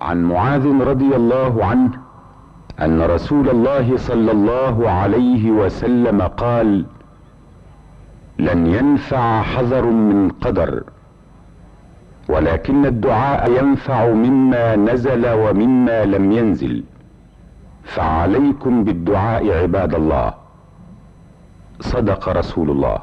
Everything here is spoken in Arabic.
عن معاذ رضي الله عنه أن رسول الله صلى الله عليه وسلم قال لن ينفع حذر من قدر ولكن الدعاء ينفع مما نزل ومما لم ينزل فعليكم بالدعاء عباد الله. صدق رسول الله.